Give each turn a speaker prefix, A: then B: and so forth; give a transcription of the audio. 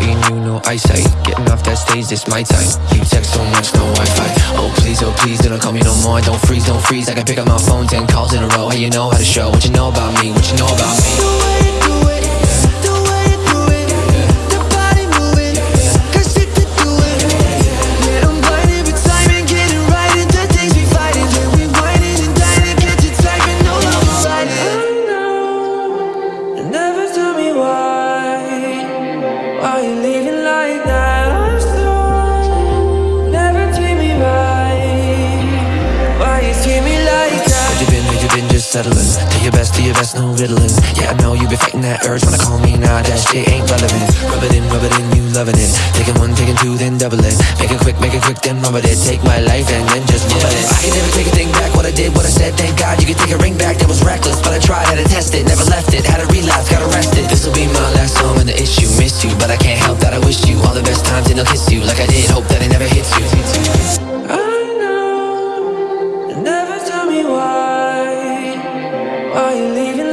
A: In you, no eyesight Getting off that stage, this my time. You text so much, no Wi-Fi. Oh please, oh please, don't call me no more Don't freeze, don't freeze, I can pick up my phone Ten calls in a row, hey you know how to show What you know about me, what you know about me settling Do your best, do your best, no riddling Yeah, I know you been fighting that urge. Wanna call me now, that shit ain't relevant. Rub it in, rub it in, you loving it. Taking one, taking two, then double it. Make it quick, make it quick, then rub it Take my life and then just rub it I can never take a thing back, what I did, what I said Thank God. You can take a ring back, that was reckless But I tried, had to test it, never left it Had to relapse, got arrested. This'll be my last song and the issue Missed you, but I can't help that I wish you All the best times and I'll kiss you Like I did, hope Are you leaving?